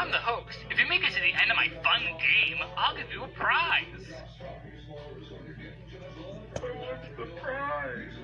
I'm the host. If you make it to the end of my fun game, I'll give you a prize. The prize?